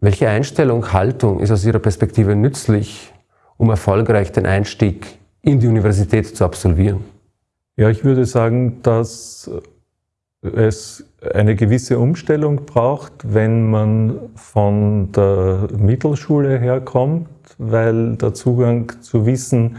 Welche Einstellung, Haltung ist aus Ihrer Perspektive nützlich, um erfolgreich den Einstieg in die Universität zu absolvieren? Ja, ich würde sagen, dass es eine gewisse Umstellung braucht, wenn man von der Mittelschule herkommt, weil der Zugang zu Wissen,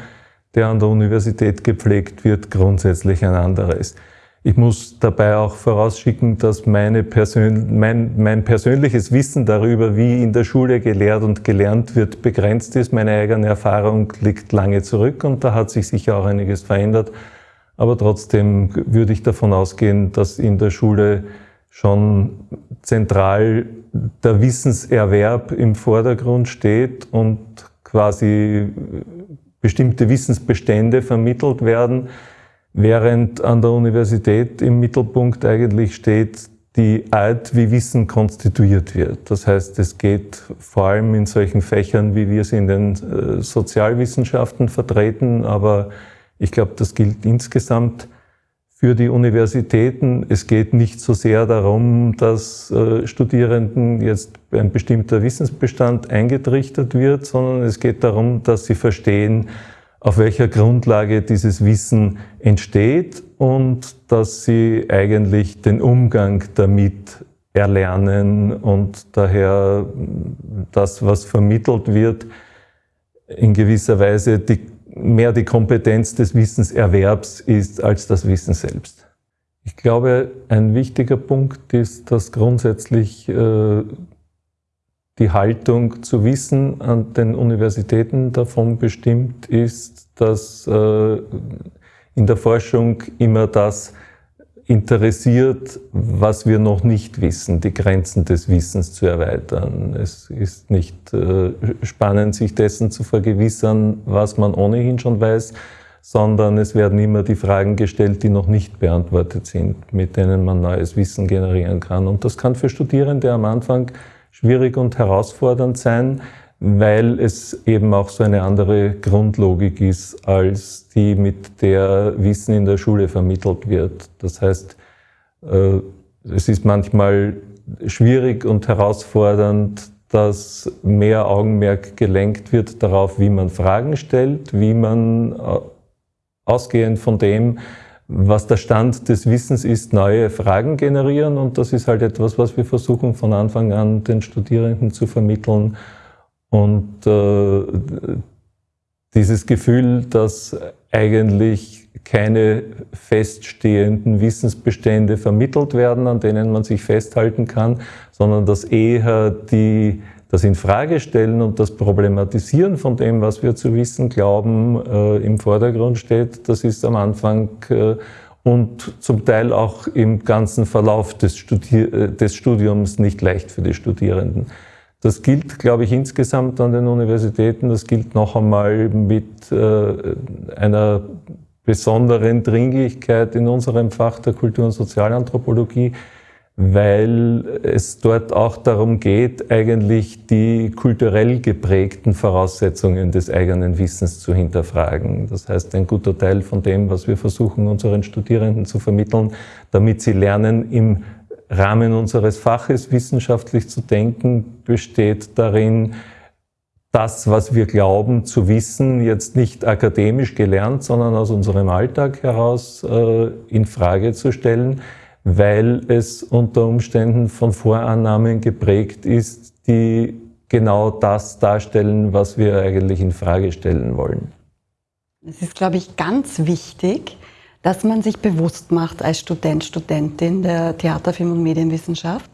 der an der Universität gepflegt wird, grundsätzlich ein anderer ist. Ich muss dabei auch vorausschicken, dass meine Persön mein, mein persönliches Wissen darüber, wie in der Schule gelehrt und gelernt wird, begrenzt ist. Meine eigene Erfahrung liegt lange zurück und da hat sich sicher auch einiges verändert. Aber trotzdem würde ich davon ausgehen, dass in der Schule schon zentral der Wissenserwerb im Vordergrund steht und quasi bestimmte Wissensbestände vermittelt werden während an der Universität im Mittelpunkt eigentlich steht die Art, wie Wissen konstituiert wird. Das heißt, es geht vor allem in solchen Fächern, wie wir sie in den äh, Sozialwissenschaften vertreten, aber ich glaube, das gilt insgesamt für die Universitäten. Es geht nicht so sehr darum, dass äh, Studierenden jetzt ein bestimmter Wissensbestand eingetrichtert wird, sondern es geht darum, dass sie verstehen, auf welcher Grundlage dieses Wissen entsteht und dass sie eigentlich den Umgang damit erlernen und daher das, was vermittelt wird, in gewisser Weise die, mehr die Kompetenz des Wissenserwerbs ist als das Wissen selbst. Ich glaube, ein wichtiger Punkt ist, dass grundsätzlich äh, die Haltung zu Wissen an den Universitäten davon bestimmt ist, dass äh, in der Forschung immer das interessiert, was wir noch nicht wissen, die Grenzen des Wissens zu erweitern. Es ist nicht äh, spannend, sich dessen zu vergewissern, was man ohnehin schon weiß, sondern es werden immer die Fragen gestellt, die noch nicht beantwortet sind, mit denen man neues Wissen generieren kann. Und das kann für Studierende am Anfang schwierig und herausfordernd sein, weil es eben auch so eine andere Grundlogik ist, als die, mit der Wissen in der Schule vermittelt wird. Das heißt, äh, es ist manchmal schwierig und herausfordernd, dass mehr Augenmerk gelenkt wird darauf, wie man Fragen stellt, wie man äh, ausgehend von dem, was der Stand des Wissens ist, neue Fragen generieren. Und das ist halt etwas, was wir versuchen von Anfang an den Studierenden zu vermitteln. Und äh, dieses Gefühl, dass eigentlich keine feststehenden Wissensbestände vermittelt werden, an denen man sich festhalten kann, sondern dass eher die das Infragestellen und das Problematisieren von dem, was wir zu wissen glauben, äh, im Vordergrund steht, das ist am Anfang äh, und zum Teil auch im ganzen Verlauf des, Studier äh, des Studiums nicht leicht für die Studierenden. Das gilt, glaube ich, insgesamt an den Universitäten. Das gilt noch einmal mit äh, einer besonderen Dringlichkeit in unserem Fach der Kultur- und Sozialanthropologie, weil es dort auch darum geht, eigentlich die kulturell geprägten Voraussetzungen des eigenen Wissens zu hinterfragen. Das heißt, ein guter Teil von dem, was wir versuchen, unseren Studierenden zu vermitteln, damit sie lernen, im Rahmen unseres Faches wissenschaftlich zu denken, besteht darin, das, was wir glauben zu wissen, jetzt nicht akademisch gelernt, sondern aus unserem Alltag heraus äh, in Frage zu stellen weil es unter Umständen von Vorannahmen geprägt ist, die genau das darstellen, was wir eigentlich in Frage stellen wollen. Es ist, glaube ich, ganz wichtig, dass man sich bewusst macht als Student, Studentin der Theater, Film und Medienwissenschaft,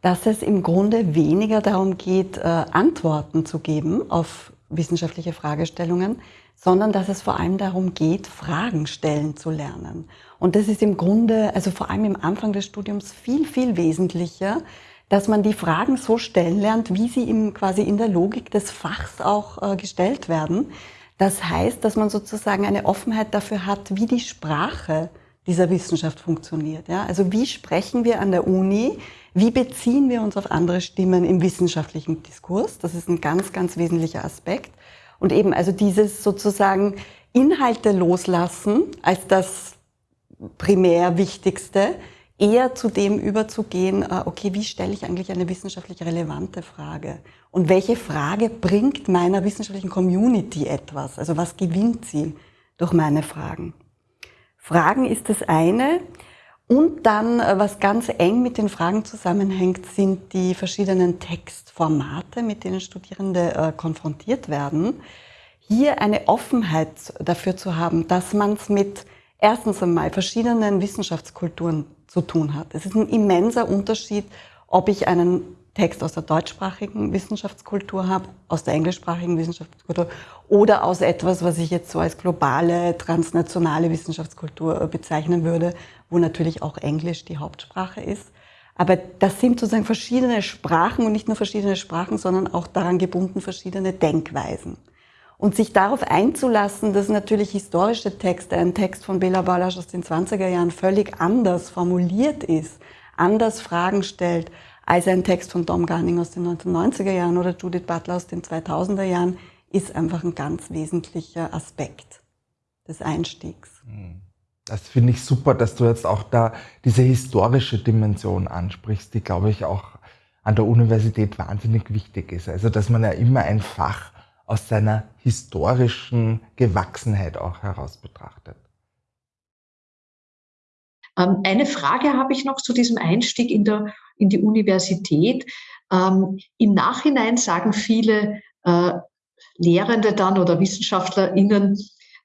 dass es im Grunde weniger darum geht, äh, Antworten zu geben auf wissenschaftliche Fragestellungen, sondern dass es vor allem darum geht, Fragen stellen zu lernen. Und das ist im Grunde, also vor allem im Anfang des Studiums, viel, viel wesentlicher, dass man die Fragen so stellen lernt, wie sie im, quasi in der Logik des Fachs auch äh, gestellt werden. Das heißt, dass man sozusagen eine Offenheit dafür hat, wie die Sprache dieser Wissenschaft funktioniert. Ja? Also wie sprechen wir an der Uni? Wie beziehen wir uns auf andere Stimmen im wissenschaftlichen Diskurs? Das ist ein ganz, ganz wesentlicher Aspekt. Und eben also dieses sozusagen Inhalte loslassen als das primär Wichtigste eher zu dem überzugehen, äh, okay, wie stelle ich eigentlich eine wissenschaftlich relevante Frage? Und welche Frage bringt meiner wissenschaftlichen Community etwas? Also was gewinnt sie durch meine Fragen? Fragen ist das eine. Und dann, äh, was ganz eng mit den Fragen zusammenhängt, sind die verschiedenen Textformate, mit denen Studierende äh, konfrontiert werden. Hier eine Offenheit dafür zu haben, dass man es mit erstens einmal verschiedenen Wissenschaftskulturen zu tun hat. Es ist ein immenser Unterschied, ob ich einen Text aus der deutschsprachigen Wissenschaftskultur habe, aus der englischsprachigen Wissenschaftskultur oder aus etwas, was ich jetzt so als globale, transnationale Wissenschaftskultur bezeichnen würde, wo natürlich auch Englisch die Hauptsprache ist. Aber das sind sozusagen verschiedene Sprachen und nicht nur verschiedene Sprachen, sondern auch daran gebunden verschiedene Denkweisen. Und sich darauf einzulassen, dass natürlich historische Texte, ein Text von Bela Balasch aus den 20er Jahren völlig anders formuliert ist, anders Fragen stellt, als ein Text von Dom Garning aus den 1990er Jahren oder Judith Butler aus den 2000er Jahren, ist einfach ein ganz wesentlicher Aspekt des Einstiegs. Hm. Das finde ich super, dass du jetzt auch da diese historische Dimension ansprichst, die, glaube ich, auch an der Universität wahnsinnig wichtig ist. Also, dass man ja immer ein Fach aus seiner historischen Gewachsenheit auch heraus betrachtet. Ähm, eine Frage habe ich noch zu diesem Einstieg in, der, in die Universität. Ähm, Im Nachhinein sagen viele äh, Lehrende dann oder WissenschaftlerInnen,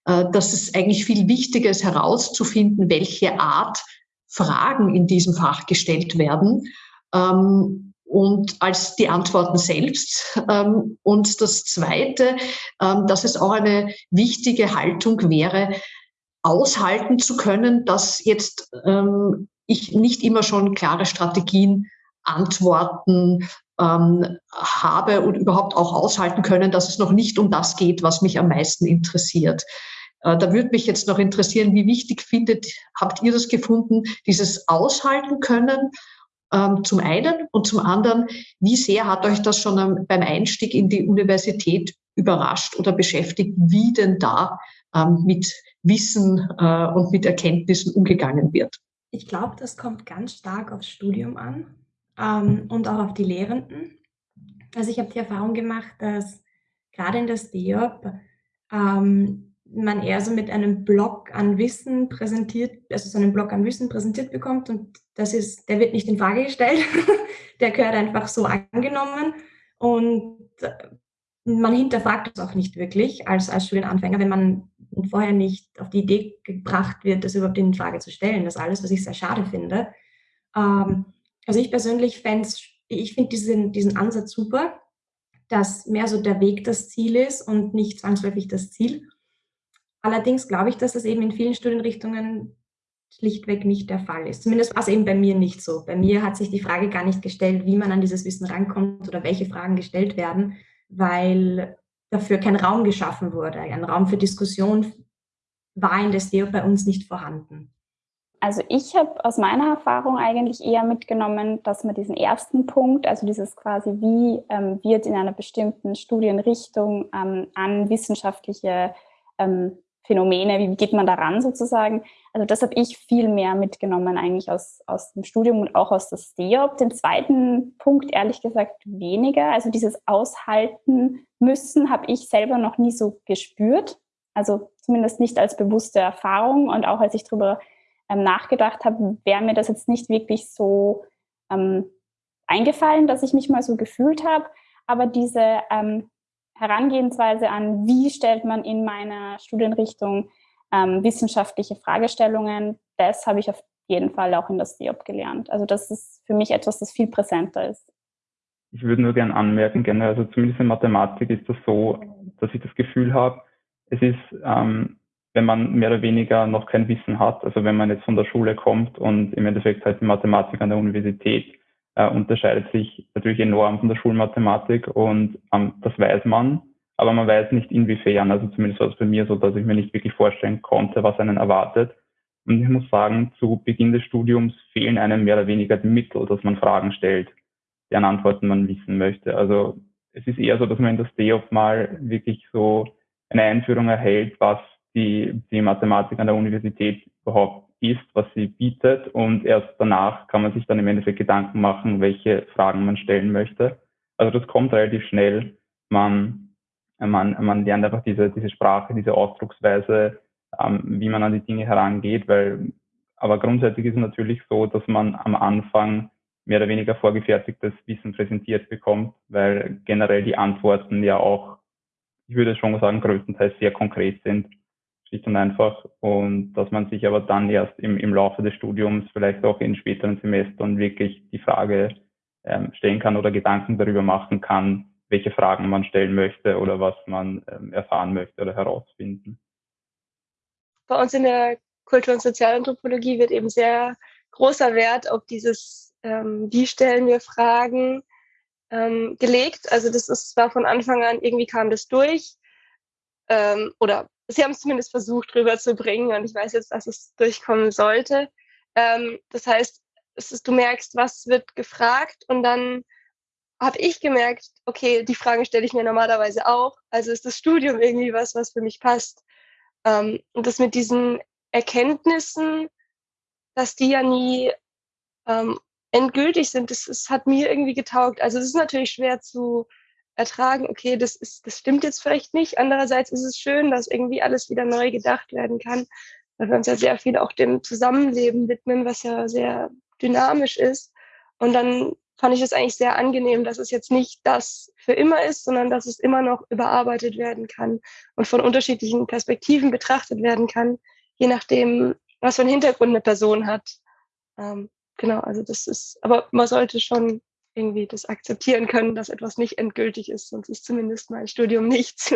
äh, dass es eigentlich viel wichtiger ist, herauszufinden, welche Art Fragen in diesem Fach gestellt werden. Ähm, und als die Antworten selbst. Ähm, und das Zweite, ähm, dass es auch eine wichtige Haltung wäre, aushalten zu können, dass jetzt ähm, ich nicht immer schon klare Strategien, Antworten habe und überhaupt auch aushalten können, dass es noch nicht um das geht, was mich am meisten interessiert. Äh, da würde mich jetzt noch interessieren, wie wichtig findet, habt ihr das gefunden, dieses Aushalten können ähm, zum einen und zum anderen, wie sehr hat euch das schon beim Einstieg in die Universität überrascht oder beschäftigt, wie denn da ähm, mit Wissen äh, und mit Erkenntnissen umgegangen wird? Ich glaube, das kommt ganz stark aufs Studium an ähm, und auch auf die Lehrenden. Also ich habe die Erfahrung gemacht, dass gerade in der STEOP ähm, man eher so mit einem Block an Wissen präsentiert, also so einen Block an Wissen präsentiert bekommt und das ist, der wird nicht in Frage gestellt, der gehört einfach so angenommen und man hinterfragt es auch nicht wirklich als, als Studienanfänger, wenn man vorher nicht auf die Idee gebracht wird, das überhaupt in Frage zu stellen. Das ist alles, was ich sehr schade finde. Ähm, also ich persönlich fände ich finde diesen, diesen Ansatz super, dass mehr so der Weg das Ziel ist und nicht zwangsläufig das Ziel. Allerdings glaube ich, dass das eben in vielen Studienrichtungen schlichtweg nicht der Fall ist. Zumindest war es eben bei mir nicht so. Bei mir hat sich die Frage gar nicht gestellt, wie man an dieses Wissen rankommt oder welche Fragen gestellt werden, weil dafür kein Raum geschaffen wurde. Ein Raum für Diskussion war in der SEO bei uns nicht vorhanden. Also ich habe aus meiner Erfahrung eigentlich eher mitgenommen, dass man diesen ersten Punkt, also dieses quasi, wie ähm, wird in einer bestimmten Studienrichtung ähm, an wissenschaftliche ähm, Phänomene, wie geht man daran sozusagen. Also das habe ich viel mehr mitgenommen eigentlich aus, aus dem Studium und auch aus der STEOP. Den zweiten Punkt ehrlich gesagt weniger. Also dieses Aushalten müssen habe ich selber noch nie so gespürt. Also zumindest nicht als bewusste Erfahrung und auch als ich darüber ähm, nachgedacht habe, wäre mir das jetzt nicht wirklich so ähm, eingefallen, dass ich mich mal so gefühlt habe. Aber diese ähm, Herangehensweise an, wie stellt man in meiner Studienrichtung ähm, wissenschaftliche Fragestellungen, das habe ich auf jeden Fall auch in der STIOP gelernt. Also das ist für mich etwas, das viel präsenter ist. Ich würde nur gerne anmerken, gerne, also zumindest in Mathematik ist das so, dass ich das Gefühl habe, es ist, ähm, wenn man mehr oder weniger noch kein Wissen hat, also wenn man jetzt von der Schule kommt und im Endeffekt halt Mathematik an der Universität äh, unterscheidet sich natürlich enorm von der Schulmathematik und ähm, das weiß man, aber man weiß nicht inwiefern. Also zumindest war es bei mir so, dass ich mir nicht wirklich vorstellen konnte, was einen erwartet. Und ich muss sagen, zu Beginn des Studiums fehlen einem mehr oder weniger die Mittel, dass man Fragen stellt, deren Antworten man wissen möchte. Also es ist eher so, dass man in das DEOP mal wirklich so eine Einführung erhält, was die, die Mathematik an der Universität überhaupt ist, was sie bietet und erst danach kann man sich dann im Endeffekt Gedanken machen, welche Fragen man stellen möchte. Also das kommt relativ schnell. Man, man, man lernt einfach diese, diese Sprache, diese Ausdrucksweise, ähm, wie man an die Dinge herangeht, weil aber grundsätzlich ist es natürlich so, dass man am Anfang mehr oder weniger vorgefertigtes Wissen präsentiert bekommt, weil generell die Antworten ja auch, ich würde schon sagen, größtenteils sehr konkret sind, schlicht und einfach. Und dass man sich aber dann erst im, im Laufe des Studiums, vielleicht auch in späteren Semestern, wirklich die Frage ähm, stellen kann oder Gedanken darüber machen kann, welche Fragen man stellen möchte oder was man ähm, erfahren möchte oder herausfinden. Bei uns in der Kultur- und Sozialanthropologie wird eben sehr großer Wert auf dieses, ähm, wie stellen wir Fragen, ähm, gelegt. Also das ist zwar von Anfang an, irgendwie kam das durch, ähm, oder sie haben es zumindest versucht rüberzubringen und ich weiß jetzt, dass es durchkommen sollte. Ähm, das heißt, ist, du merkst, was wird gefragt und dann habe ich gemerkt, okay, die Fragen stelle ich mir normalerweise auch. Also ist das Studium irgendwie was, was für mich passt. Ähm, und das mit diesen Erkenntnissen, dass die ja nie ähm, endgültig sind, das, das hat mir irgendwie getaugt. Also es ist natürlich schwer zu ertragen, okay, das, ist, das stimmt jetzt vielleicht nicht. Andererseits ist es schön, dass irgendwie alles wieder neu gedacht werden kann, weil wir uns ja sehr viel auch dem Zusammenleben widmen, was ja sehr dynamisch ist. Und dann fand ich es eigentlich sehr angenehm, dass es jetzt nicht das für immer ist, sondern dass es immer noch überarbeitet werden kann und von unterschiedlichen Perspektiven betrachtet werden kann, je nachdem, was für einen Hintergrund eine Person hat. Ähm, genau, also das ist, aber man sollte schon irgendwie das akzeptieren können, dass etwas nicht endgültig ist, sonst ist zumindest mein Studium nichts.